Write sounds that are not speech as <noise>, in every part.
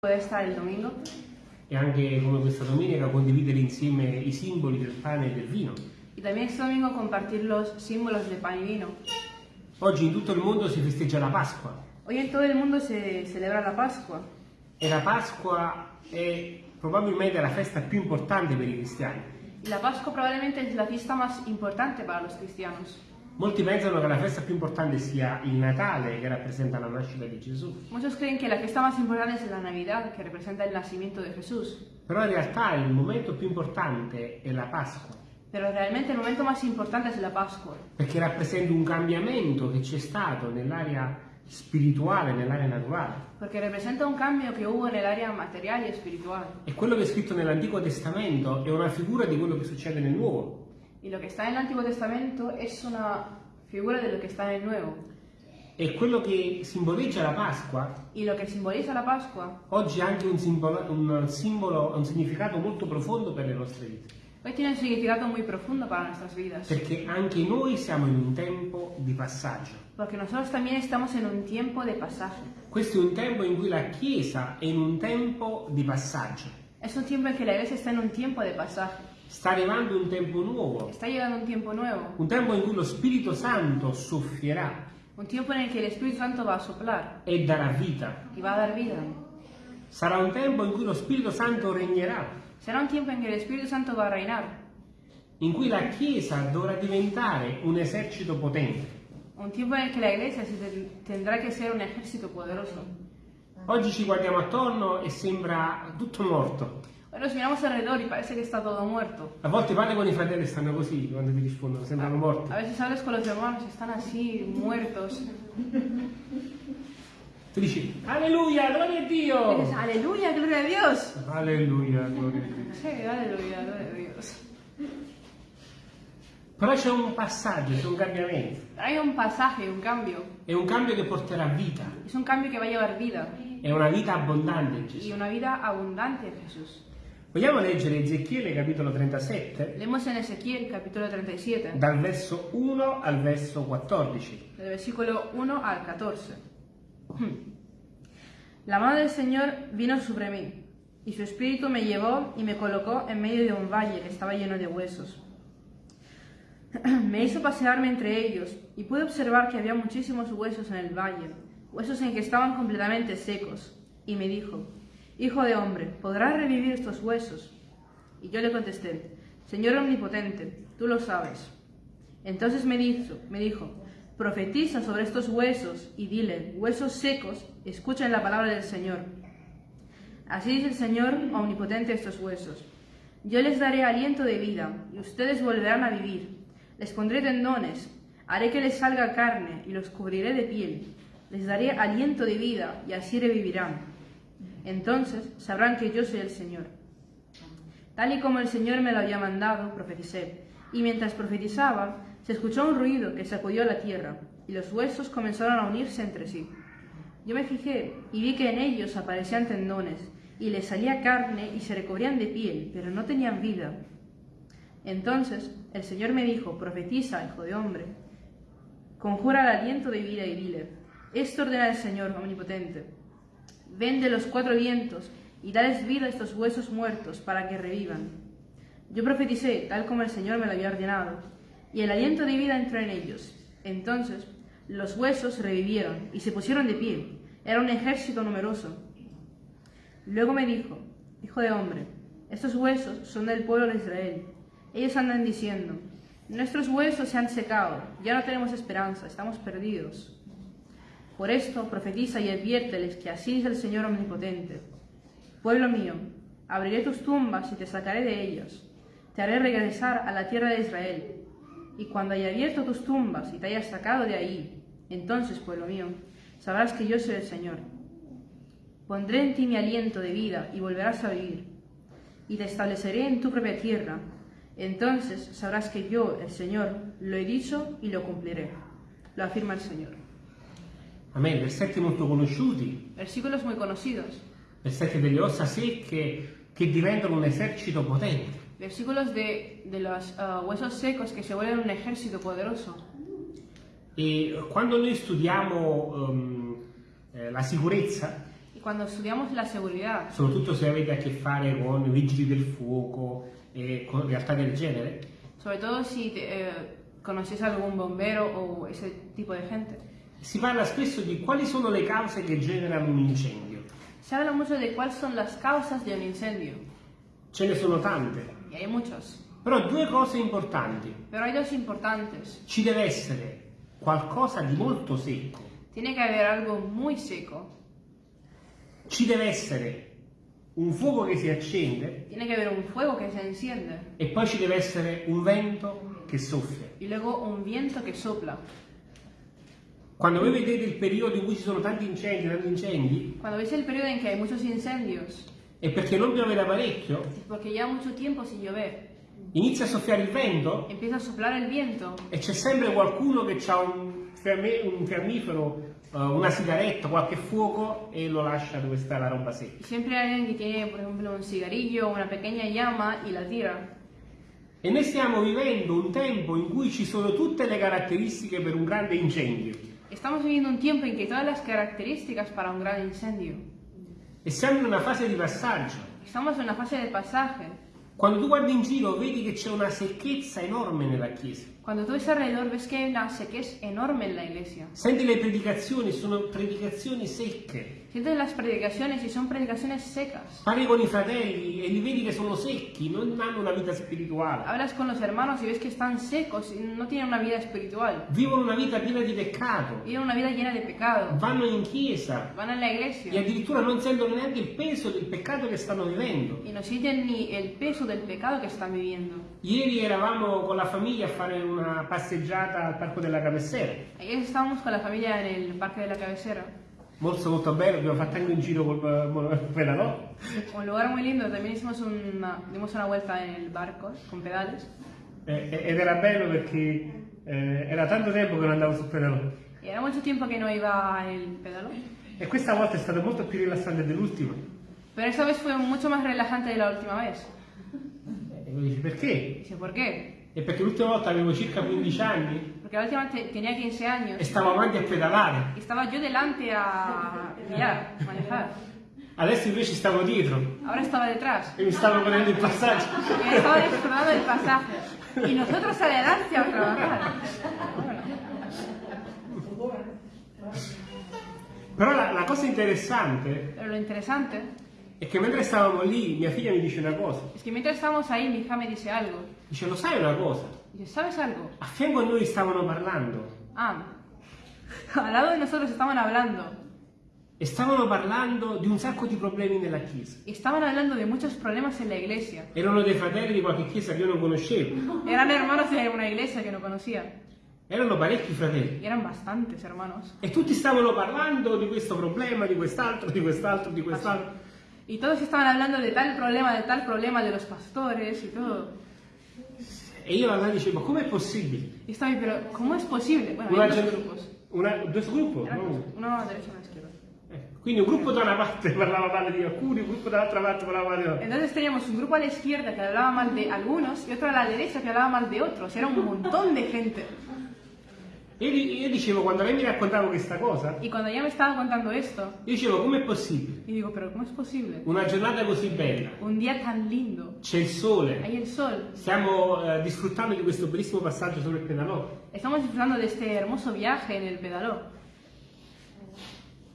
puede estar el domingo e anche come questa domenica condividere insieme i simboli del pane e del vino. y también este domingo compartir los símbolos de pan y vino. Oggi in tutto il mondo si festeggia la Pasqua Hoy en todo el mundo se celebra la Pascua e la Pasqua è probabilmente la festa più importante per i cristiani. y la Pascua probablemente es la fiesta más importante para los cristianos. Molti pensano che la festa più importante sia il Natale che rappresenta la nascita di Gesù, Muchos creen que la fiesta más importante es la Navidad, que representa el nacimiento de Jesús. però in realtà il momento più importante è la Pasqua, Pero realmente el momento más importante es la Pascua, perché rappresenta un cambiamento che c'è stato nell'area spirituale, nell'area naturale. porque representa un cambio que hubo en el área material y espiritual. E quello che è scritto nell'Antico Testamento è una figura di quello che succede nel Nuovo. Y lo que está en el Antiguo Testamento es una figura de lo que está en el Nuevo. E quello che simboleggia la Pasqua Y lo que simboliza la Pascua oggi ha anche un simbolo, un simbolo, un significato molto profondo per le nostre vite. hoy tiene un significado muy profundo para nuestras vidas. Perché anche noi siamo in un tempo di passaggio. Porque nosotros también estamos en un tiempo de pasaje. Questo è un tempo in cui la Chiesa è in un tempo di passaggio. Es un tiempo en que la iglesia está en un tiempo de pasaje. Sta arrivando un tempo nuovo, Está llegando un tiempo nuevo. un tempo in cui lo Spirito Santo soffierà Un tiempo en el que el Espíritu Santo va a soplar e darà vita. y va a dar vida. Sarà un tempo in cui lo Spirito Santo regnerà, Será un tiempo en que el Espíritu Santo va a reinar. in cui la Chiesa dovrà diventare un esercito potente. Un tiempo en el que la iglesia tendrá que ser un ejército poderoso. Oggi ci guardiamo attorno e sembra tutto morto. Hoy nos miramos alrededor y parece que está todo muerto. A volte parli con i fratelli e stanno così quando ti rispondono, sembrano morti. A veces hablas con los hermanos y están así, muertos. Tu dici, alleluia, gloria a Y Dio! dices, aleluya, gloria a Dios. Alleluia, gloria a Dio. Sí, aleluya, gloria a Dios. Però c'è un passaggio, c'è un cambiamento. Hay un pasaje, un cambio. È un cambio che porterà vita. Es un cambio que va a llevar vida. È una vita abbondante in Y Gesù. una vida abundante Jesús. Vogliamo leggere Ezechiele capitolo 37, Leemos en Ezequiel capítulo 37, dal verso 1 al verso 14. del versículo 1 al 14. La mano del Señor vino sobre mí, y su espíritu me llevó y me colocó en medio de un valle que estaba lleno de huesos. <clears throat> Me hizo pasearme entre ellos, y pude observar que había muchísimos huesos en el valle, huesos en que estaban completamente secos. Y me dijo, Hijo de hombre, ¿podrás revivir estos huesos? Y yo le contesté, Señor omnipotente, tú lo sabes. Entonces me dijo, me dijo, profetiza sobre estos huesos y dile, huesos secos, escuchen la palabra del Señor. Así dice el Señor omnipotente estos huesos. Yo les daré aliento de vida y ustedes volverán a vivir. Les pondré tendones, haré que les salga carne y los cubriré de piel. Les daré aliento de vida y así revivirán. Entonces sabrán que yo soy el Señor. Tal y como el Señor me lo había mandado, profeticé. Y mientras profetizaba, se escuchó un ruido que sacudió la tierra, y los huesos comenzaron a unirse entre sí. Yo me fijé y vi que en ellos aparecían tendones, y les salía carne y se recubrían de piel, pero no tenían vida. Entonces el Señor me dijo, profetiza, hijo de hombre, conjura el aliento de vida y dile, esto ordena el Señor omnipotente, ven de los cuatro vientos y dales vida a estos huesos muertos para que revivan. Yo profeticé tal como el Señor me lo había ordenado, y el aliento de vida entró en ellos. Entonces los huesos revivieron y se pusieron de pie. Era un ejército numeroso. Luego me dijo, Hijo de hombre, estos huesos son del pueblo de Israel. Ellos andan diciendo, nuestros huesos se han secado, ya no tenemos esperanza, estamos perdidos. Por esto profetiza y adviérteles que así dice el Señor omnipotente. Pueblo mío, abriré tus tumbas y te sacaré de ellas. Te haré regresar a la tierra de Israel. Y cuando haya abierto tus tumbas y te haya sacado de ahí, entonces, pueblo mío, sabrás que yo soy el Señor. Pondré en ti mi aliento de vida y volverás a vivir. Y te estableceré en tu propia tierra. Entonces sabrás que yo, el Señor, lo he dicho y lo cumpliré. Lo afirma el Señor. Amen. Versetti molto conosciuti, Versículos muy conocidos. versetti delle ossa secche che diventano un esercito potente. Versículos de, de los ah, huesos secos que se vuelven un ejército poderoso. E quando noi studiamo ehm, eh, la sicurezza, cuando estudiamos la seguridad, soprattutto se avete a che fare con vigili del fuoco e con realtà del genere, si te- eh, conoces a algún bombero o ese tipo de gente, si parla spesso di quali sono le cause che generano un incendio. se habla mucho de cuáles son las causas de un incendio. Ce ne sono tante, Y hay muchos. però due cose importanti. Pero hay dos importantes. Ci deve essere qualcosa di molto secco, Tiene que haber algo muy seco. ci deve essere un fuoco che si accende Tiene que haber un fuego que se enciende. e poi ci deve essere un vento che soffia. Y luego un viento que sopla. Quando voi vedete il periodo in cui ci sono tanti incendi, tanti incendi, Cuando ves el periodo en que hay muchos incendios, è perché non piove da parecchio, es porque lleva mucho tiempo sin llover. inizia a soffiare il vento Empieza a soplar el viento e c'è sempre qualcuno che ha un, fiamme- un fiammifero, eh, una sigaretta, qualche fuoco e lo lascia dove sta la roba secca. y siempre hay alguien que tiene, por ejemplo, un cigarrillo una pequeña llama y la tira. E noi stiamo vivendo un tempo in cui ci sono tutte le caratteristiche per un grande incendio. Estamos viviendo un tiempo en que hay todas las características para un gran incendio. E siamo in una fase di passaggio. Estamos en una fase de pasaje. Quando tu guardi in giro vedi che c'è una secchezza enorme nella Chiesa. Cuando tú ves alrededor ves que hay una sequez enorme en la iglesia. Senti le predicazioni, sono predicazioni secche. Sientes las predicaciones y son predicaciones secas. Parli con i fratelli e li vedi che sono secchi, non hanno una vita spirituale. Hablas con los hermanos y ves que están secos y no tienen una vida espiritual. Vivono una vita piena di peccato. Viven una vida llena de pecado. Vanno in chiesa Van a la e iglesia addirittura non sentono neanche il peso del peccato che stanno vivendo. y no sienten ni el peso del pecado que están viviendo. Ieri eravamo con la famiglia a fare una passeggiata al parco della Cabecera. Ayer estábamos con la familia en el parque de la cabecera. Molto molto bello, abbiamo fatto anche un giro col eh, pedalò. <laughs> Un lugar muy lindo, también hicimos una, dimos una vuelta en el barco con pedales. Eh, ed era bello perché eh, era tanto tempo che non andavo sul pedalò. Y era mucho tiempo que no iba el pedalo. E questa volta è stato molto più rilassante dell'ultima. Pero esta vez fue mucho más relajante de la última vez. E mi dici perché? Dice, ¿por qué? E perché l'ultima volta avevo circa 15 anni Porque la última te- tenía 15 e años stavo avanti a pedalare. estaba yo delante a guiar, a manejar. Adesso invece stavo dietro Ahora estaba detrás. e mi stavo prendendo il passaggio. Y estaba disfrutando del pasaje. Y nosotros adelante a trabajar. Però la, la cosa interessante Pero è che mentre stavamo lì mia figlia mi dice una cosa. es que mientras estábamos ahí, mi hija me dice algo. Dice, lo sai una cosa? Dice, ¿sabes algo? A fianco a noi stavano parlando Ah, <laughs> al lado de nosotros estaban hablando. e stavano parlando di un sacco di problemi nella chiesa. Estaban hablando de muchos problemas en la iglesia. Erano dei fratelli di qualche chiesa che io non conoscevo. Eran hermanos de una iglesia que no conocía. Erano parecchi fratelli. Y eran bastantes hermanos. E tutti stavano parlando di questo problema, di quest'altro, di quest'altro, di quest'altro. Y todos estaban hablando de tal problema, de tal problema, de los pastores y todo. E io allora dicevo, com'è possibile? Ahí, pero ¿cómo es posible? Bueno, Una gen- grupos. una- due gruppi? No? dos. Uno a la derecha y uno a la izquierda. Eh, Quindi un gruppo da una parte parlava male di alcuni, un gruppo dall'altra parte parlava male di altri. Entonces teníamos un grupo a la izquierda que hablaba mal de algunos y otro a la derecha que hablaba mal de otros. Era un montón de gente. E io, io dicevo, quando lei mi raccontava questa cosa, Y cuando ella me estaba contando esto, io dicevo, com'è possibile? y digo, pero ¿cómo es posible? Una giornata così bella, Un día tan lindo, c'è il sole, hay el sol, stiamo eh, disfruttando di questo bellissimo passaggio sopra il pedalò, estamos disfrutando de este hermoso viaje en el pedaló.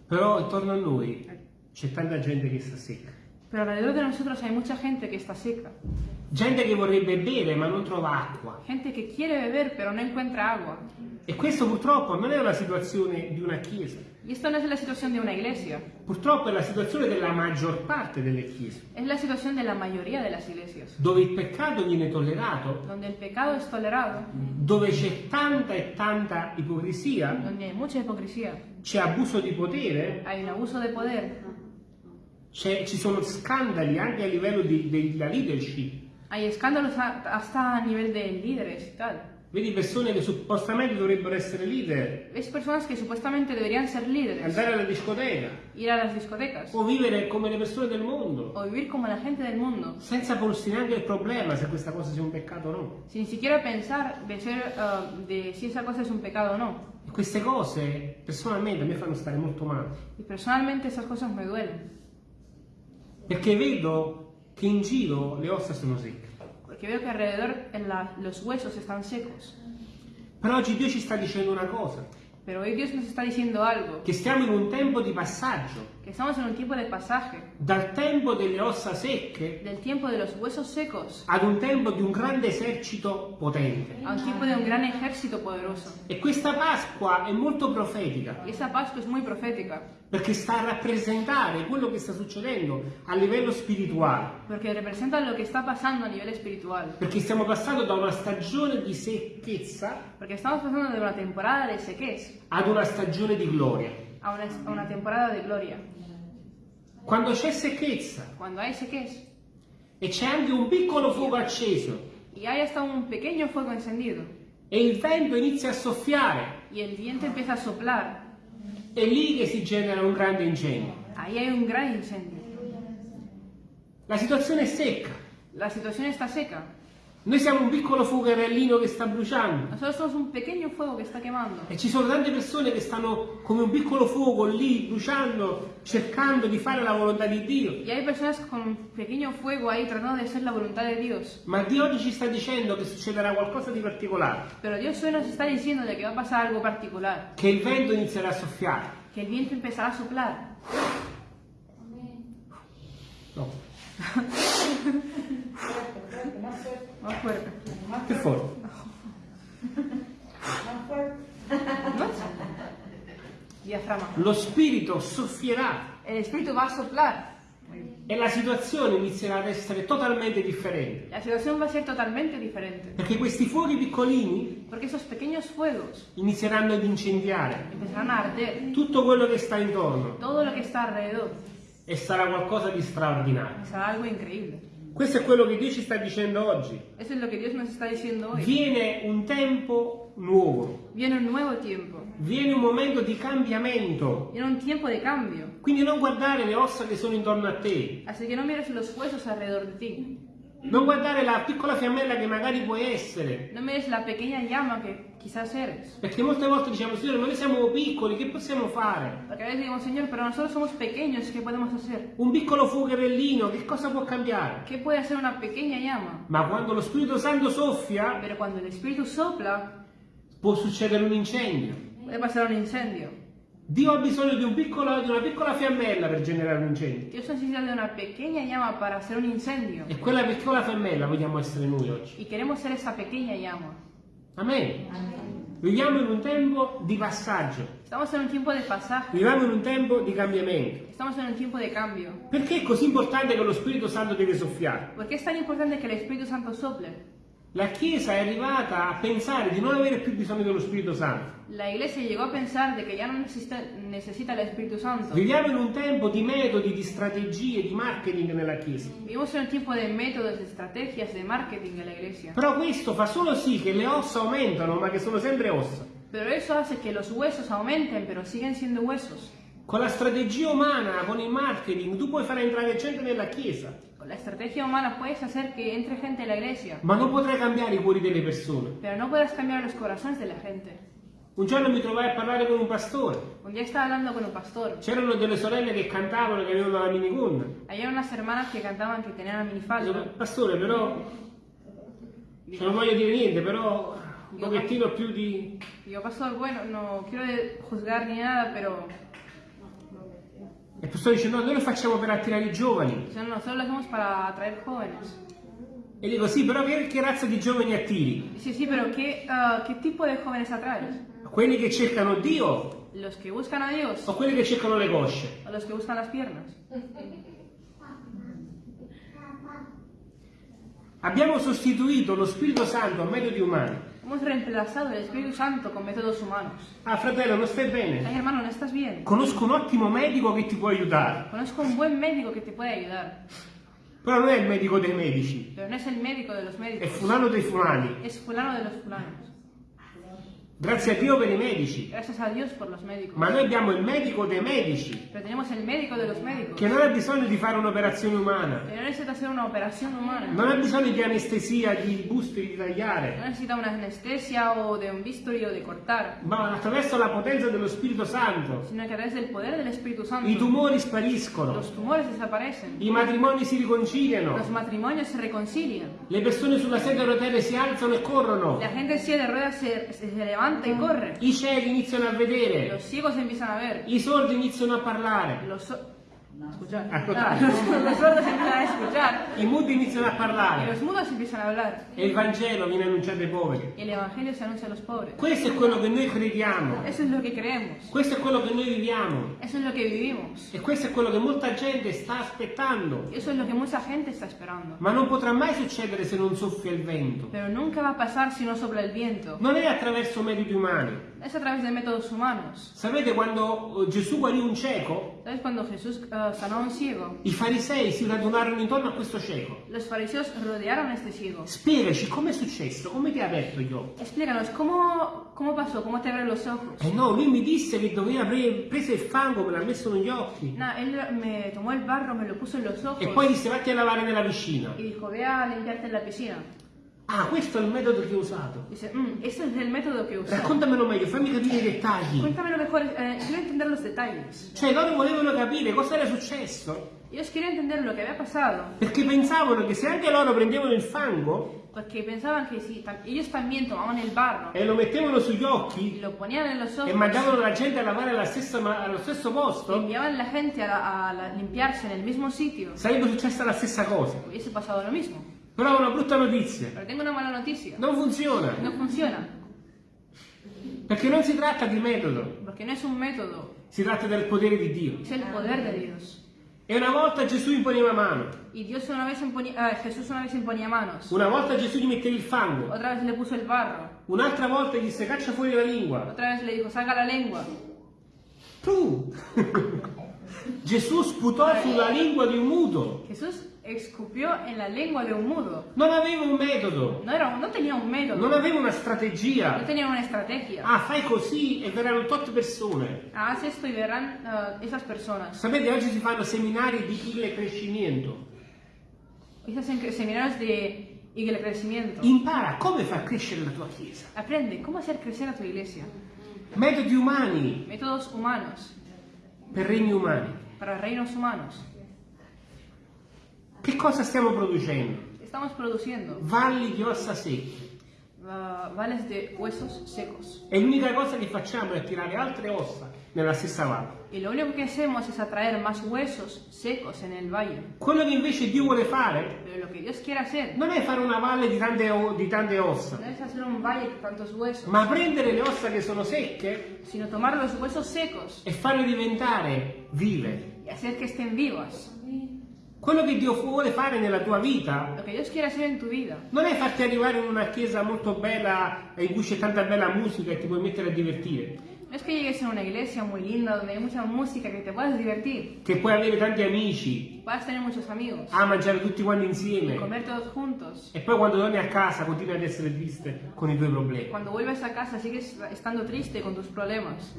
però intorno a noi c'è tanta gente che sta secca. Pero alrededor de nosotros hay mucha gente que está seca. Gente che vorrebbe bere ma non trova acqua. Gente que quiere beber pero no encuentra agua. E questo purtroppo non è una situazione di una chiesa, Y esto no es la situación de una iglesia, purtroppo è la situazione della maggior parte delle chiese, es la situación de la mayoría de las iglesias, dove il peccato viene tollerato, donde el pecado es tolerado, dove c'è tanta e tanta ipocrisia, donde hay mucha hipocresía, c'è abuso di potere, hay un abuso de poder, ci sono scandali anche a livello di- della leadership. Hay escándalos a- hasta a nivel de líderes y tal. Vedi persone che suppostamente dovrebbero essere leader, Ves personas que supuestamente deberían ser líderes, andare alla discoteca. Ir a las discotecas. O vivere come le persone del mondo, o vivir como la gente del mundo, senza porsi neanche il problema se questa cosa sia un peccato o no. sin siquiera pensar de, ser, ah, de si esa cosa es un pecado o no. E queste cose personalmente a me fanno stare molto male, Y personalmente esas cosas me duelen, perché vedo che in giro le ossa sono secche. porque veo que alrededor la- los huesos están secos. Però oggi Dio ci sta dicendo una cosa, Pero hoy Dios nos está diciendo algo, che stiamo in un tempo di passaggio, estamos en un tiempo de pasaje, dal tempo delle ossa secche del tiempo de los huesos secos ad un tempo di un grande esercito potente. a un tiempo de un gran ejército poderoso. E questa Pasqua è molto profetica, Y esa Pascua es muy profética, perché sta a rappresentare quello che sta succedendo a livello spirituale. porque representa lo que está pasando a nivel espiritual. Perché stiamo passando da una stagione di secchezza Porque estamos pasando de una temporada de sequez ad una stagione di gloria. a una, a una temporada de gloria. Quando c'è secchezza Cuando hay sequez e c'è anche un piccolo fuoco acceso y hay hasta un pequeño fuego encendido e il vento inizia a soffiare, y el viento empieza a soplar, è lì che si genera un grande incendio. ahí hay un gran incendio. La situazione è secca. La situación está seca. Noi siamo un piccolo fuocherellino che sta bruciando Nosotros somos un pequeño fuego que está quemando. e ci sono tante persone che stanno come un piccolo fuoco lì bruciando, cercando di fare la volontà di Dio. Y hay personas con un pequeño fuego ahí tratando de hacer la voluntad de Dios. Ma Dio oggi ci sta dicendo che succederà qualcosa di particolare, Pero Dios hoy nos está diciendo de que va a pasar algo particular. che il vento inizierà a soffiare. Que el viento empezará a soplar. No. <laughs> Más fuerte, Más <laughs> fuerte. Che forte. más fuerte. Diafragma. Lo spirito soffierà El espíritu va a soplar. e la situazione inizierà ad essere totalmente differente. La situación va a ser totalmente diferente. Perché questi fuochi piccolini fuegos inizieranno ad incendiare arder tutto quello che sta intorno todo lo que está alrededor. e sarà qualcosa di straordinario. Será algo increíble. Questo è quello che Dio ci sta dicendo oggi. Eso es lo que Dios nos está diciendo hoy. Viene un tempo nuovo, Viene un nuevo tiempo. viene un momento di cambiamento. Viene un tiempo de cambio. Quindi non guardare le ossa che sono intorno a te, Así que no mires los huesos alrededor de ti. Non guardare la piccola fiammella che magari puoi essere. No mires la pequeña llama que quizás eres. Perché molte volte diciamo, Signore, ma noi siamo piccoli, che possiamo fare? A veces digo, Señor, pero nosotros somos pequeños, ¿qué podemos hacer? Un piccolo fuocherellino, che cosa può cambiare? ¿Qué puede hacer una pequeña llama? Ma quando lo Spirito Santo soffia, Pero cuando el Espíritu sopla, può succedere un incendio. puede pasar un incendio. Dio ha bisogno di, un piccolo- di una piccola fiammella per generare un incendio. Dios necesita de una pequeña llama para hacer un incendio. E quella piccola fiammella vogliamo essere noi oggi. Y queremos ser esa pequeña llama. Amen. Viviamo in un tempo di passaggio, Estamos en un tiempo de pasaje. viviamo in un tempo di cambiamento. Estamos en un tiempo de cambio. Perché è così importante che lo Spirito Santo deve soffiare? ¿Por qué es tan importante que el Espíritu Santo sople? La Chiesa è arrivata a pensare di non avere più bisogno dello Spirito Santo. La iglesia llegó a pensar de que ya no necesita, necesita el Espíritu Santo. Viviamo in un tempo di metodi, di strategie, di marketing nella Chiesa. Vivimos en un tiempo de métodos, de estrategias, de marketing en la iglesia. Però questo fa solo sì che le ossa aumentano, ma che sono sempre ossa. Pero eso hace que los huesos aumenten, pero siguen siendo huesos. Con la strategia umana, con il marketing, tu puoi far entrare gente nella Chiesa, la estrategia humana puedes hacer que entre gente en la iglesia, ma non potrai cambiare i cuori delle persone. pero no puedes cambiar los corazones de la gente. Un giorno mi trovai a parlare con un pastore. Un día estaba hablando con un pastor. C'erano delle sorelle che cantavano che avevano la minigonna. Había unas hermanas que cantaban que tenían la Dico, minifalda. Pastore, però, se non voglio dire niente, però un pochettino più di... Digo, pastor, bueno, no quiero juzgar ni nada, pero E il pastore dice, no, noi lo facciamo per attirare i giovani. o sea, nosotros lo hacemos para atraer jóvenes. E dico, sì, però che, che razza di giovani attiri? Dice, sí, pero ¿qué, ah, ¿qué tipo de jóvenes atraes? Quelli che cercano Dio ¿Los que buscan a Dios o quelli che cercano le cosce? o los que buscan las piernas? Abbiamo sostituito lo Spirito Santo a metodi umani. Hemos reemplazado el Espíritu Santo con métodos humanos. Ah, fratello, non stai Ay, bene? hermano, ¿no estás bien? Conosco un ottimo medico che ti può aiutare, Conozco un buen médico que te puede ayudar, però non è il medico dei medici, pero no es el médico de los è fulano dei fulani. Es fulano de los fulanos. Grazie a Dio per i medici. Gracias a Dios por los médicos. Ma noi abbiamo il medico dei medici, Pero tenemos el médico de los médicos. che non ha bisogno di fare un'operazione umana. Que no necesita hacer una operación humana. Non ha bisogno di anestesia, di busti, di No tagliare. necesita una anestesia o de un bisturi o de cortar. Ma attraverso la potenza dello Spirito Santo Sino que a través del poder del Espíritu Santo. i tumori spariscono, Los tumores desaparecen. i matrimoni si riconciliano, Los matrimonios se reconcilian. le persone sulla sedia a rotelle si alzano e corrono, La gente en silla de ruedas se, se levanta y corre. i ciechi iniziano a vedere, Los ciegos empiezan a ver. i sordi iniziano a parlare, Los, so- escuchar. Ascoltare. Ah, los, los sordos empiezan a escuchar. i muti iniziano a Y parlare los mudos empiezan a hablar. e il Vangelo viene annunciato ai poveri. Y el Evangelio se anuncia a los pobres. Questo è quello che noi crediamo, Eso es lo que creemos. questo è quello che noi viviamo Eso es lo que vivimos. e questo è quello che molta gente sta aspettando. Eso es lo que mucha gente está esperando. Ma non potrà mai succedere se non soffia il vento. Pero nunca va a pasar si no sopla el viento. Non è attraverso metodi umani. Es a través de métodos humanos. Sapete quando Gesù guarì un cieco? ¿Sabes cuando Jesús eh, sanó a un ciego? I farisei si radunarono intorno a questo cieco. Los fariseos rodearon a este ciego. Spiegaci com'è successo, come ti ha aperto gli occhi? Explícanos, ¿cómo, cómo pasó? ¿Cómo te abrieron los ojos? Eh no, lui mi disse che doveva pre- prese il fango, me l'ha messo negli occhi. Nah, él me tomó el barro, me lo puso en los ojos E poi disse vatti a lavare nella piscina. y dijo, ve a limpiarte en la piscina. Ah, questo è il metodo che ho usato. Dice, "Mm, ese es el método que usó. Raccontamelo meglio, fammi capire i dettagli. Cuéntamelo mejor, eh, quiero entender los detalles. Cioè, loro volevano capire cosa era successo. Ellos querían entender lo que había pasado, Perché pensavano che se anche loro prendevano il fango pensaban que si tam- ellos también tomaban el barro e lo mettevano sugli occhi ojos e mandavano la gente a lavare stessa allo stesso posto, enviaban a la gente a, a la- limpiarse en el mismo sitio, sarebbe successa la stessa cosa. hubiese pasado lo mismo. Però ho una brutta notizia. Pero tengo una mala noticia. Non funziona. No funciona, Perché non si tratta di metodo, porque no es un método, si tratta del potere di Dio. es el poder de Dios. E una volta Gesù imponeva mano, Dios una vez imponía, ah, Jesús una vez imponía manos, una volta Gesù gli metteva il fango, otra vez le puso el barro, un'altra volta gli disse caccia fuori la lingua. otra vez le dijo, saca la lengua. Tu! <laughs> Gesù sputò sulla lingua di un muto. Jesús escupió en la lengua de un mudo. Non aveva un metodo, No, era, no tenía un método, non aveva una no strategia. tenía una estrategia. Ah, fai così e verranno tot persone. Haz esto y verán ah, esas personas. Sapete, oggi si fanno seminari di il crescimento. Seminarios de y el crecimiento. Impara come far crescere la tua chiesa. Aprende cómo hacer crecer a tu iglesia. Metodi umani Métodos humanos per regni umani. para reinos humanos. Che cosa stiamo producendo? Estamos produciendo Valli di ossa secche. ah, vales de huesos secos. E l'unica cosa che facciamo è tirare altre ossa nella stessa valle. Y lo único que hacemos es atraer más huesos secos en el valle. Quello che invece Dio vuole fare Pero lo que Dios quiere hacer non è fare una valle di tante, o- di tante ossa, no es hacer un valle con tantos huesos, ma prendere le ossa che sono secche sino tomar los huesos secos e farle diventare vive. y hacer que estén vivas. Quello che Dio vuole fare nella tua vita non è farti arrivare in una chiesa molto bella in cui c'è tanta bella musica e ti puoi mettere a divertire, no es que llegues a una iglesia muy linda donde hay mucha música que te puedas divertir, che puoi avere tanti amici, puedas tener muchos amigos, a mangiare tutti quanti insieme comer todos juntos. e poi quando torni a casa continui ad essere triste con i tuoi problemi. Cuando vuelves a casa sigues estando triste con tus problemas.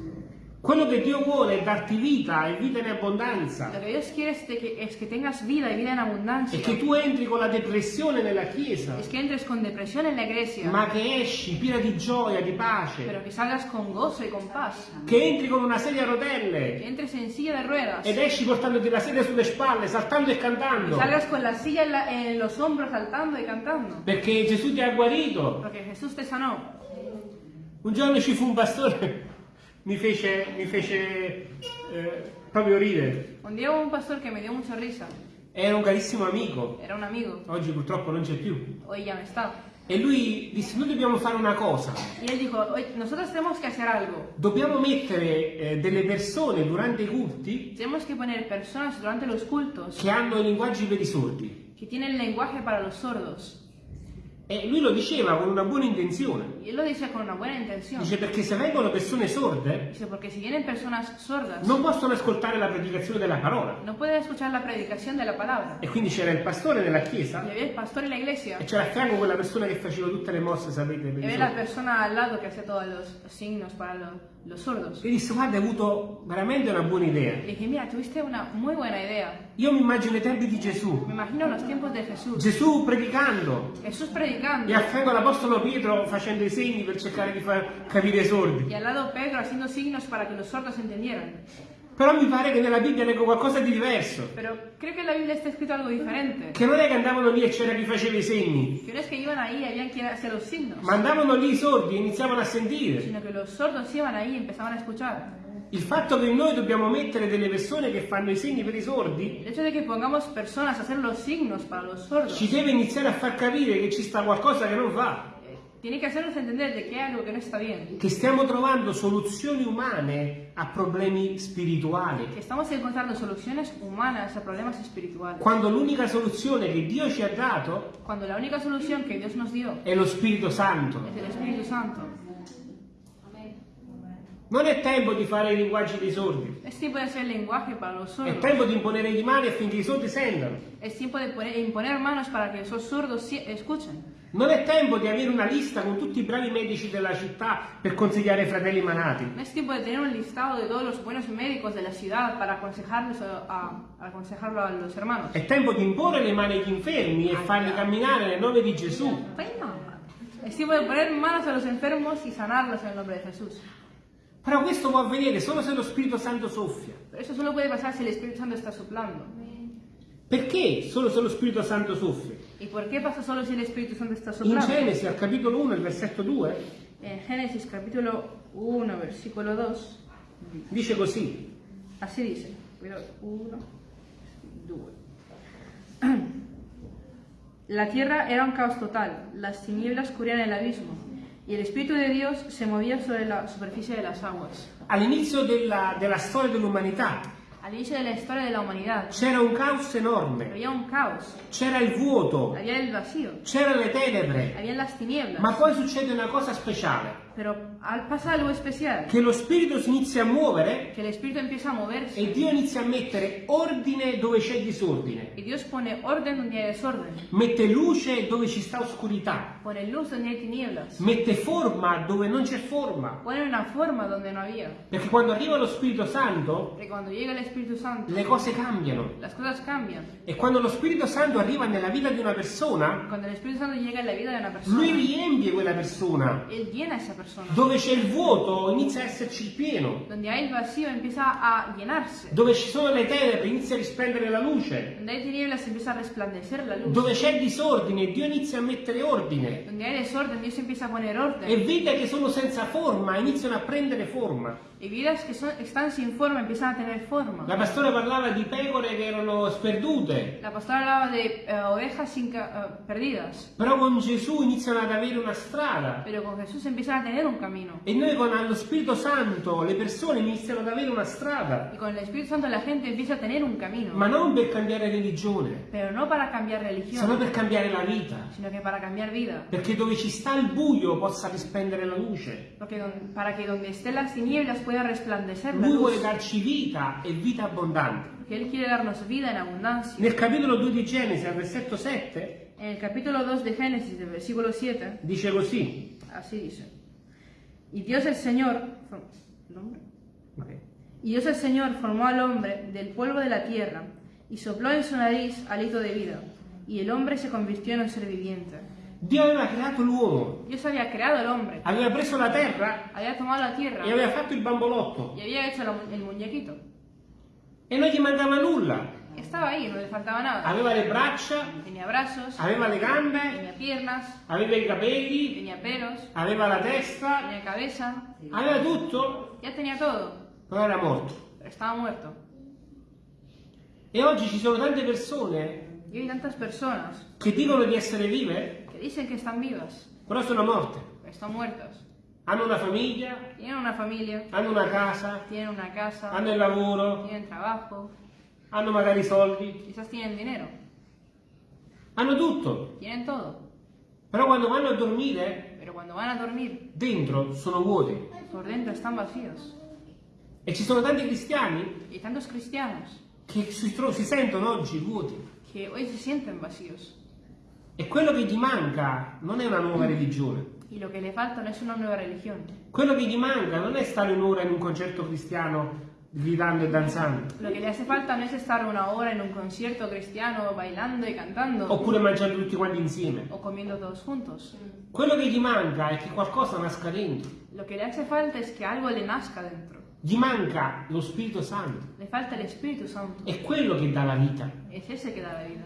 Quello che Dio vuole è darti vita e vita in abbondanza Lo que Dios quiere es, que, es que tengas vida y vida en abundancia. e che tu entri con la depressione nella chiesa, Es que entres con depresión en la iglesia, ma che esci piena di gioia, di pace, pero que salgas con gozo y con paz. che entri con una sedia a Que rotelle entres en silla de ruedas. ed esci portandoti la sedia sulle spalle, saltando e Y cantando. salgas con la silla en, la- en los hombros saltando y cantando. Perché Gesù ti ha guarito. Porque Jesús te sanó. Un giorno ci fu un pastore, mi fece, mi fece eh, proprio ridere. Un día hubo un pastor que me dio mucha risa. Era un carissimo amico, Era un amigo. oggi purtroppo non c'è più. Hoy ya no está. E lui disse, noi dobbiamo fare una cosa, Y él dijo, "Oye, nosotros tenemos que hacer algo. dobbiamo mettere eh, delle persone durante i culti Tenemos que poner personas durante los cultos che hanno i linguaggi per i sordi. que tienen lenguaje para los sordos. E lui lo diceva con una buona intenzione. Y él lo dice con una buena intención. Dice perché se vengono persone sorde Dice, porque si vienen personas sordas, non possono ascoltare la predicazione della parola. no pueden escuchar la predicación de la palabra. E quindi c'era il pastore nella Y chiesa había el pastor en la iglesia e c'era a fianco quella persona che faceva tutte le mosse, sapete, y había la persona al lado que hacía todos los signos para lo- los sordos. E disse guarda hai avuto veramente una buona idea. Le dije, mira, tuviste una muy buena idea. Io mi immagino i tempi di Gesù. Me imagino los tiempos de Jesús. Gesù predicando Jesús e predicando a fianco l'apostolo Pietro facendo i segni per cercare di far capire i sordi. y al lado Pedro haciendo signos para que los sordos entendieran. Però mi pare che nella Bibbia leggo qualcosa di diverso. Pero creo que en la Biblia está escrito algo diferente. Che non è che andavano lì e c'era chi faceva i segni, Que no es que iban ahí y habían quien hacía los signos, ma andavano lì i sordi e iniziavano a sentire. sino que los sordos iban ahí y empezaban a escuchar. Il fatto che noi dobbiamo mettere delle persone che fanno i segni per i sordi ci deve iniziare a far capire che ci sta qualcosa che non va, tiene que hacernos entender de que hay algo que no está bien. che stiamo trovando soluzioni umane a problemi spirituali, Que estamos encontrando soluciones humanas a problemas espirituales. quando l'unica soluzione che Dio ci ha dato Cuando la única solución que Dios nos dio è lo Spirito Santo. es el Espíritu Santo. Non è tempo di fare i linguaggi dei sordi, Es tiempo de hacer el lenguaje para los è sordos. tempo di imponere le mani affinché i sordi sentano. Es tiempo de poner- imponer manos para que esos sordos sí- escuchen. Non è tempo di avere una lista con tutti i bravi medici della città per consigliare ai fratelli manati. No es tiempo de tener un listado de todos los buenos médicos de la ciudad para aconsejarlos a, a- a aconsejarlo a los hermanos. È tempo di imporre le mani agli infermi e farli camminare nel nome di Gesù. Es tiempo de poner manos a los enfermos y sanarlos en el nombre de Jesús. Però questo può avvenire solo se lo Spirito Santo soffia. Pero eso solo puede pasar si el Espíritu Santo está soplando. Perché solo se lo Spirito Santo soffia? ¿Y por qué pasa solo si el Espíritu Santo está In soplando? Genesi al capitolo 1, il versetto 2, En Génesis capítulo 1, versículo 2, dice così. así dice. Cuidado, 1, 2. <clears throat> La tierra era un caos total, las tinieblas cubrían el abismo, y el Espíritu de Dios se movía sobre la superficie de las aguas. All'inizio della, della storia dell'umanità Al inicio de la historia de la humanidad c'era un caos enorme, había un caos, c'era il vuoto, había el vacío, c'erano le tenebre, habían las tinieblas, ma poi succede una cosa speciale, pero al- pasa algo especial, che lo Spirito si inizia a muovere que el Espíritu empieza a moverse e Dio inizia a mettere ordine dove c'è disordine, y Dios pone orden donde hay desorden, mette luce dove ci sta oscurità, pone luz donde hay tinieblas, mette forma dove non c'è forma, pone una forma donde no había. perché quando arriva lo Spirito Santo Porque cuando llega el Espíritu Santo, le cose cambiano las cosas cambian. e quando lo Spirito Santo arriva nella vita di una persona, Cuando el Espíritu Santo llega en la vida de una persona, lui riempie quella persona. Él llena esa persona. Dove c'è il vuoto inizia a esserci il pieno, Donde hay el vacío empieza a llenarse. dove ci sono le tenebre inizia a risplendere la luce, Donde hay tinieblas empieza a resplandecer la luz. dove c'è disordine Dio inizia a mettere ordine Donde hay desorden, Dios empieza a poner orden. e vite che sono senza forma iniziano a prendere forma. Y vidas que son, están sin forma empiezan a tener forma. La pastora parlava di pecore che erano sperdute, La pastora hablaba de eh, ovejas sin eh, perdidas. però con Gesù iniziano ad avere una strada. Pero con Jesús empiezan a tener un camino. E noi con lo Spirito Santo le persone iniziano ad avere una strada, Y con el Espíritu Santo la gente empieza a tener un camino. ma non per cambiare religione, Pero no para cambiar sino religión, per cambiare la vita. sino que para cambiar vida. Perché dove ci sta il buio possa risplendere la luce. Porque don- para que donde estén las tinieblas pueda resplandecer la Lui vuole luz. darci vita e vita abbondante. Porque Él quiere darnos vida en abundancia. Nel capitolo 2 di Genesi, al versetto 7, En el capítulo 2 de Génesis, del versículo 7, dice così. así dice. Y Dios el Señor... ¿el hombre? Y Dios el Señor formó al hombre del polvo de la tierra y sopló en su nariz hálito de vida. Y el hombre se convirtió en un ser viviente. Dio aveva creato l'uomo, Dios había creado al hombre, aveva preso la terra había tomado la tierra e aveva fatto il bambolotto y había hecho el muñequito. e non gli mancava nulla. Estaba ahí, no le faltaba nada. Aveva le braccia, Tenía brazos, aveva le gambe, tenía piernas, aveva i capelli, tenía pelos, aveva la testa, tenía cabeza, aveva tutto, ya tenía todo, però era morto. estaba muerto. E oggi ci sono tante persone Y hay tantas personas che dicono di essere vive, que dicen que están vivas, però sono morte. están muertas. Hanno una famiglia, Tienen una familia, hanno una casa, tienen una casa, hanno il lavoro, tienen trabajo, hanno magari soldi, quizás tienen dinero, hanno tutto, tienen todo, Però quando vanno a dormire, pero cuando van a dormir, dentro sono vuoti. por dentro están vacíos. E ci sono tanti cristiani Y tantos cristianos che si, si sentono oggi vuoti. que hoy se sienten vacíos. E quello che gli manca non è una nuova religione. Y lo que le falta no es una nueva religión. Quello che gli manca non è stare un'ora in un concerto cristiano gridando e danzando. Lo que le hace falta no es estar una hora en un concierto cristiano bailando y cantando Oppure mangiando tutti quanti insieme. o comiendo todos juntos. Quello che gli manca è che qualcosa nasca dentro. Lo que le hace falta es que algo le nazca dentro. Gli manca lo Spirito Santo. Le falta el Espíritu Santo. È quello che dà la vita. Es ese que da la vida.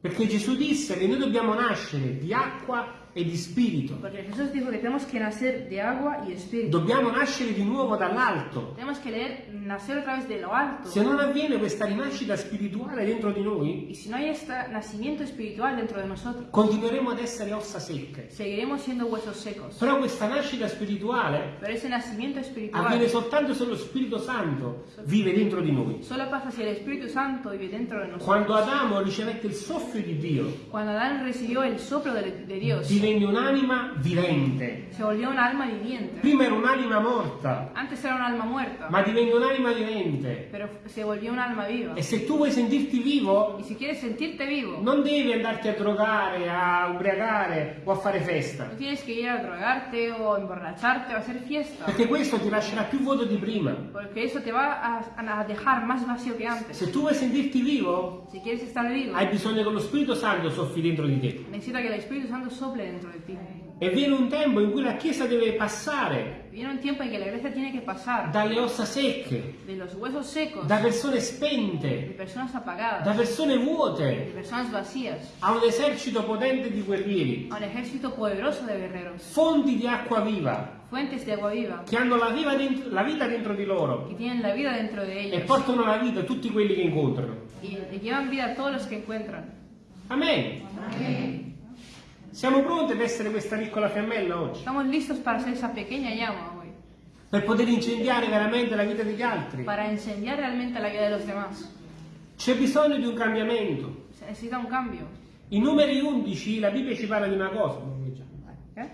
Perché Gesù disse che noi dobbiamo nascere di acqua e di spirito. Porque Jesús dijo que tenemos que nacer de agua y espíritu. Dobbiamo nascere di nuovo dall'alto. Tenemos que leer, nacer otra vez de lo alto. Se non avviene questa rinascita spirituale dentro di noi, Y si no hay este nacimiento espiritual dentro de nosotros, continueremo ad essere ossa secche. seguiremos siendo huesos secos. Però questa nascita spirituale Pero ese nacimiento espiritual avviene soltanto se lo Spirito Santo vive dentro di noi. solo pasa si el Espíritu Santo vive dentro de nosotros. Quando Adamo ricevette il soffio di Dio, Cuando Adán recibió el soplo de, de Dios, divenne un'anima vivente. se volvió un alma viviente. Prima era un'anima morta, Antes era un alma muerta, ma divenne un'anima vivente. pero se volvió un alma viva. E se tu vuoi sentirti vivo, Y si quieres sentirte vivo, non devi andarti a drogare, a ubriacare o a fare festa. no tienes que ir a drogarte o emborracharte o a hacer fiesta, Perché questo ti lascerà più vuoto di prima. porque eso te va a, a dejar más vacío que antes. Se tu vuoi sentirti vivo, Si quieres estar vivo, hai bisogno che lo Spirito Santo soffi dentro di te. necesita que el Espíritu Santo sople dentro de ti. E viene un tempo in cui la Chiesa deve passare Viene un tiempo en que la iglesia tiene que pasar dalle ossa secche, de los huesos secos, da persone de spente, personas da apagadas, persone de vuote, personas vacías, a un esercito potente di guerrieri, a un ejército poderoso de guerreros, fonti di acqua viva, fuentes de agua viva, che hanno la, viva dentro- la vita dentro di loro que tienen la vida dentro de e ellos portano la vita a tutti quelli che incontrano. y le llevan vida a todos los que encuentran. Amen. Siamo pronti ad essere questa piccola fiammella oggi? Estamos listos para ser esa pequeña llama hoy, Per poter incendiare veramente la vita degli altri? para incendiar realmente la vida de los demás. C'è bisogno di un cambiamento. Se necesita un cambio. In numeri 11 la Bibbia ci parla di una cosa. Non lo leggiamo. ¿Qué?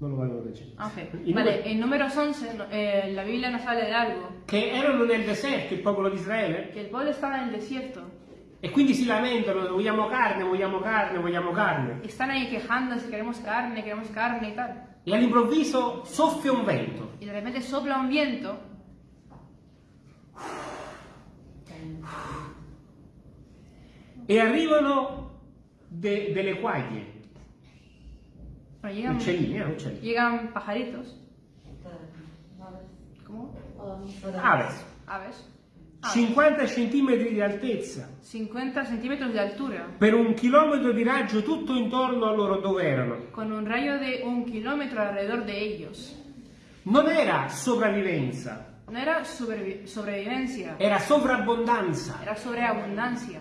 Non lo voglio leggere. Ah, ok. In Vale, numeri- en números 11 no- eh, la Biblia nos habla de algo, Che erano nel deserto il popolo di Israele que el pueblo estaba en el desierto, e quindi si lamentano, vogliamo carne, vogliamo carne, vogliamo carne. están ahí quejándose, queremos carne, queremos carne y tal. E all'improvviso soffia un vento. Y de repente sopla un viento e arrivano de- delle quaglie, bueno, llegan, uccellini, eh, uccellini. llegan pajaritos, ¿cómo? Aves, Aves. Aves. 50 centimetri di altezza, 50 centímetros de altura, per un chilometro di raggio tutto intorno a loro dove erano. con un rayo de un kilómetro alrededor de ellos. Non era sopravvivenza, No era sobrevi- sobrevivencia, era sovrabbondanza. era sobreabundancia.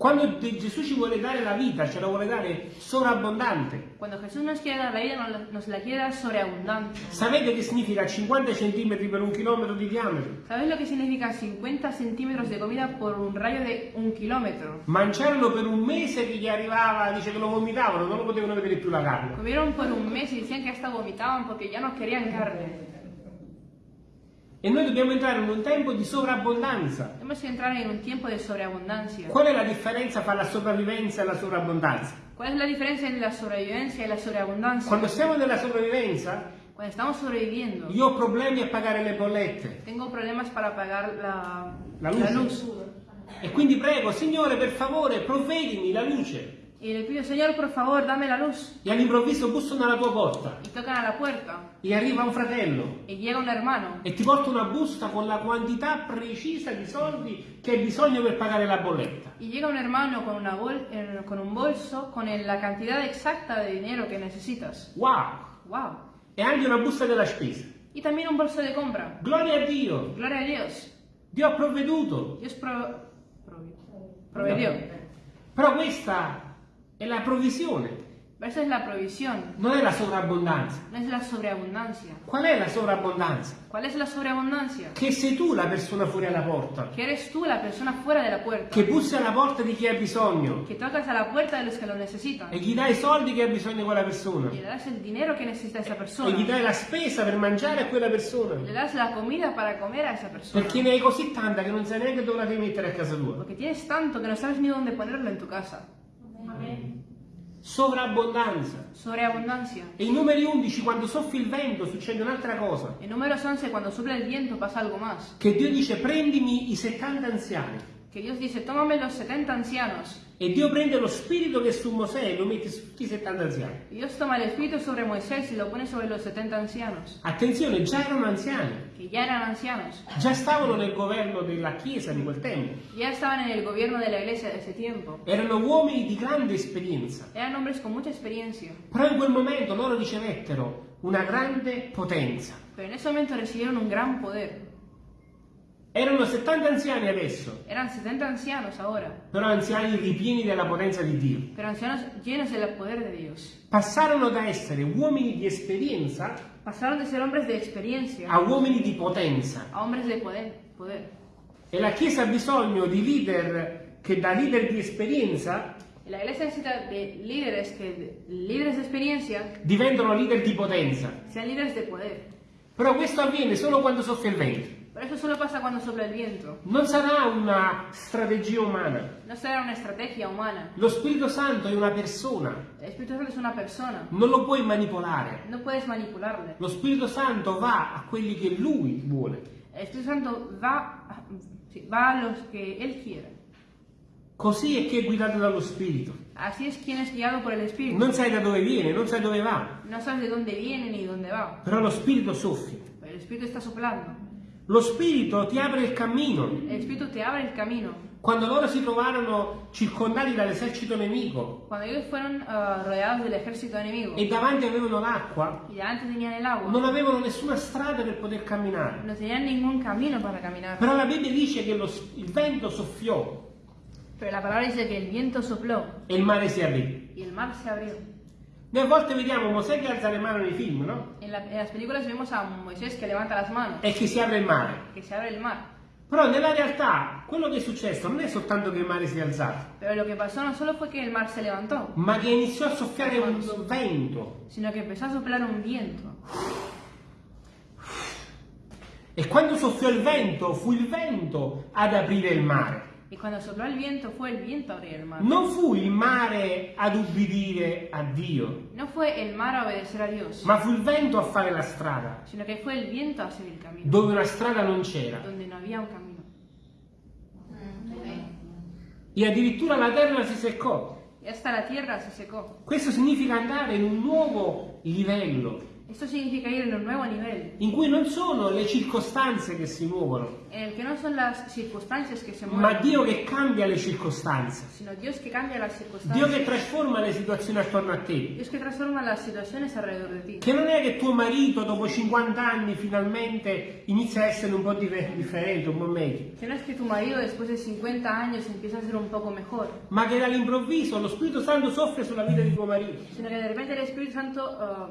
Quando Gesù ci vuole dare la vita, ce la vuole dare sovrabbondante. Cuando Jesús nos quiere dar la vida, nos la- quiere dar sobreabundante. Sapete che significa 50 centimetri per un chilometro di diametro? ¿Sabes lo que significa 50 centímetros de comida por un rayo de un kilómetro? Mangiarono per un mese che gli arrivava, dice che lo vomitavano, non lo potevano vedere più la carne. Comieron por un mes y decían que hasta vomitaban porque ya no querían carne. E noi dobbiamo entrare in un tempo di sovrabbondanza. Que entrar en un tiempo de sobreabundancia. Qual è la differenza tra la sopravvivenza e la sovrabbondanza? ¿Cuál es la diferencia entre la sobrevivencia y la sobreabundancia? Quando siamo nella sopravvivenza, Cuando estamos sobreviviendo, io ho problemi a pagare le bollette. tengo problemas para pagar la, La luz. E quindi prego, Signore, per favore, provvedimi la luce. Y le pido, Señor, por favor, dame la luz. E all'improvviso bussano alla tua porta. Y tocan a la puerta. E arriva un fratello Y llega un hermano. e ti porta una busta con la quantità precisa di soldi che hai bisogno per pagare la bolletta. Y llega un hermano con, una bol- eh, con un bolso con la cantidad exacta de dinero que necesitas. Wow! ¡Wow! E anche una busta della spesa. Y también un bolso de compra. Gloria a Dio! Gloria a Dios. Dio ha provveduto. Dios pro- provi- proveyó. Però questa è la provvisione. Pero esa es la provisión, non è la sovrabbondanza. no es la sobreabundancia. Qual è la sovrabbondanza? ¿Cuál es la sobreabundancia? Che sei tu la persona fuori alla porta, Que eres tú la persona fuera de la puerta, che bussi alla porta di chi ha bisogno que tocas a la puerta de los que lo necesitan e gli dai i soldi che ha bisogno quella persona le das el dinero que necesita esa e gli persona, dai la spesa per mangiare a quella persona. le das la comida para comer a esa persona. Perché ne hai così tanta che non sai neanche dove la devi mettere a casa tua. Porque tienes tanto que no sabes ni dónde ponerlo en tu casa. Sovrabbondanza. Sobreabundancia. E i numeri 11, quando soffia il vento, succede un'altra cosa. En números 11, cuando sopla el viento, pasa algo más. Che Dio dice prendimi i 70 anziani. Que Dios dice, tómame los 70 ancianos. E Dio prende lo spirito che è su Mosè e lo mette su tutti i 70 anziani. Y Dios toma el espíritu sobre Moisés y lo pone sobre los 70 ancianos, Attenzione, già erano anziani. que ya eran ancianos. Già stavano nel governo della Chiesa di quel tempo. Ya estaban en el gobierno de la iglesia de ese tiempo. Erano uomini di grande esperienza. Eran hombres con mucha experiencia. Però in quel momento loro ricevettero una grande potenza. Pero en ese momento recibieron un gran poder. Erano 70 anziani adesso, Eran 70 ancianos ahora, però anziani ripieni della potenza di Dio. pero ancianos llenos del poder de Dios. Passarono da essere uomini di esperienza Pasaron de ser hombres de experiencia a uomini di potenza. a hombres de poder. poder. E la Chiesa ha bisogno di leader che da leader di esperienza La iglesia necesita de líderes que, líderes de experiencia, diventano leader di potenza. sean líderes de poder. Però questo avviene solo quando soffia il vento. Pero eso solo pasa cuando sopla el viento. Non sarà una strategia umana. No será una estrategia humana. Lo Spirito Santo è una persona, El Espíritu Santo es una persona. non lo puoi manipolare. No puedes manipularle. Lo Spirito Santo va a quelli che lui vuole. El Espíritu Santo va, a- sí, va a los que Él quiere. Così è che è guidato dallo Spirito. Así es quien es guiado por el Espíritu. Non sai da dove viene, non sai dove va, No sabes de dónde viene ni dónde va. però lo Spirito soffia. Pero el Espíritu está soplando. Lo Spirito ti apre il cammino. El el. Quando loro si trovarono circondati dall'esercito nemico fueron del ejército enemigo e davanti avevano l'acqua, el non avevano nessuna strada per poter camminare. no. Però la Bibbia dice che lo- il vento soffiò Pero la palabra dice que el viento sopló e il mare si aprì. y el mar se abrió. Noi a volte vediamo Mosè che alza le mani nei film, no? En, la- en las películas vemos a Moisés que levanta las manos, E che si apre il mare. que se abre el mar. Però nella realtà quello che è successo non è soltanto che il mare si è alzato, Pero lo que pasó no solo fue que el mar se levantó, ma che iniziò a soffiare un vento. sino que empezó a soplar un viento. E quando soffiò il vento, fu il vento ad aprire il mare. Y cuando sopló el viento, fue el viento a abrir el mar. Non fu il mare ad ubbidire a Dio, No fue el mar a obedecer a Dios, ma fu il vento a fare la strada, sino que fue el viento a hacer el camino, dove una strada non c'era. donde no había un camino. E addirittura la terra si seccò. Y hasta la tierra se secó. Questo significa andare in un nuovo livello, Esto significa ir en un nuevo nivel, in cui non sono le circostanze che si muovono, en el que no son las circunstancias que se ma mueven, Dio che cambia le circostanze. sino Dios que cambia las Dio che circunstancias. trasforma le situazioni attorno a te. Dios que transforma las situaciones alrededor de ti. Che non è che tuo marito dopo 50 anni finalmente inizia a essere un po' differente, un po' meglio, Que no es que tu marido después de 50 años empieza a ser un poco mejor, ma che dall'improvviso lo Spirito Santo soffre sulla vita di tuo marito. sino que de repente el Espíritu Santo ah,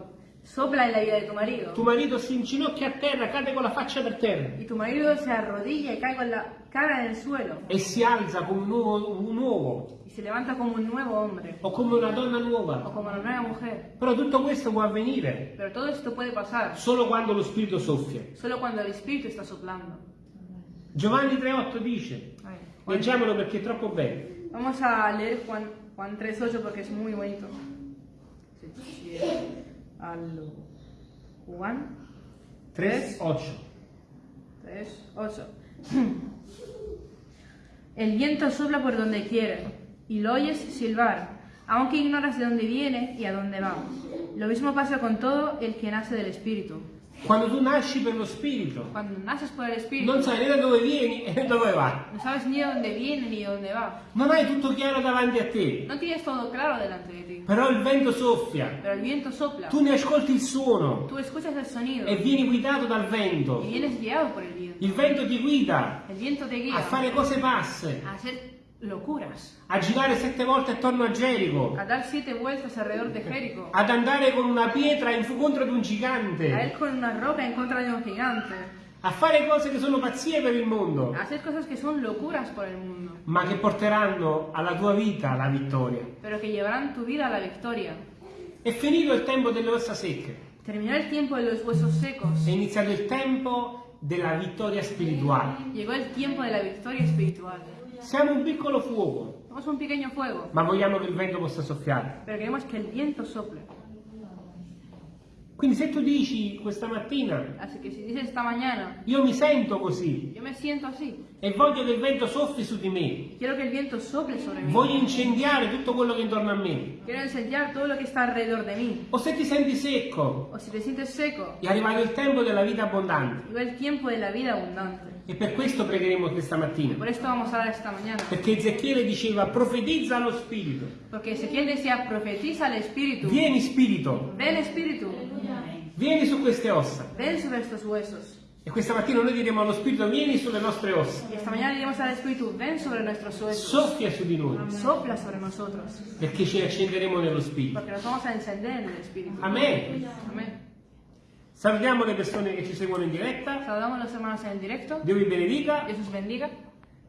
sopla en la vida de tu marido. Tuo marito si inginocchia a terra, cade con la faccia per terra Y tu marido se arrodilla y cae con la cara en el suelo e si alza come un nuovo, un uomo y se levanta como un nuevo hombre o come una donna o nuova. como una nueva mujer. Però tutto questo può avvenire Pero todo esto puede pasar solo quando lo Spirito soffia. solo cuando el Espíritu está soplando. Giovanni 3,8 dice, A ver, Juan- leggiamolo perché è troppo bello. Vamos a leer Juan, Juan 3.8 porque es muy bonito. Sí, sí, Al Juan 3,8. 3.8. El viento sopla por donde quiere y lo oyes silbar, aunque ignoras de dónde viene y a dónde va. Lo mismo pasa con todo el que nace del Espíritu. Quando tu nasci per lo Spirito, Cuando naces por el Espíritu, non sai né da dove vieni né da dove vai. no sabes ni de dónde viene ni de dónde va. Non hai tutto chiaro davanti a te, No tienes todo claro delante de ti, però il vento soffia, pero el viento sopla. tu ne ascolti il suono Tú escuchas el sonido e vieni guidato dal y vento. vienes guiado por el viento. Il vento ti guida El viento te guía a fare cose passe, a hacer locuras, a girare sette volte attorno a Gerico, a dar siete vueltas alrededor de Jericó, ad andare con una pietra in contro ad un a gigante, ir con una roca en contra de un gigante, a fare cose che sono pazzie per il mondo, a hacer cosas que son locuras por el mundo, ma che porteranno alla tua vita la vittoria. pero que llevarán tu vida a la victoria. È finito il tempo delle ossa secche, Terminó el tiempo de los huesos secos, è iniziato il tempo della vittoria spirituale. llegó el tiempo de la victoria espiritual. Siamo un piccolo fuoco, Somos un pequeño fuego, ma vogliamo che il vento possa soffiare. pero queremos que el viento sople. Quindi se tu dici questa mattina, Así que si dices esta mañana, io mi sento così yo me siento así, e voglio che il vento soffi su di me, quiero que el viento sople sobre mí, voglio incendiare tutto quello che è intorno a me, quiero incendiar todo lo que está alrededor de mí. o se ti senti secco, O si te sientes seco, è arrivato il tempo della vita abbondante. llegó el tiempo de la vida abundante. E per questo pregheremo questa mattina. Por esto vamos a hablar esta mañana. Perché Ezechiele diceva profetizza allo Spirito. Porque Ezequiel decía, profetiza al Espíritu. Vieni Spirito, Ven Espíritu, vieni su queste ossa. ven sobre estos huesos. E questa mattina noi diremo allo Spirito vieni sulle nostre ossa. Huesos. Soffia su di noi. Perché ci accenderemo nello Spirito. Porque nos vamos a encender en el Espíritu. Amen. Salutiamo le persone che ci seguono in diretta. Saludamos a los hermanos en el directo. Dio vi benedica. Dios os bendiga.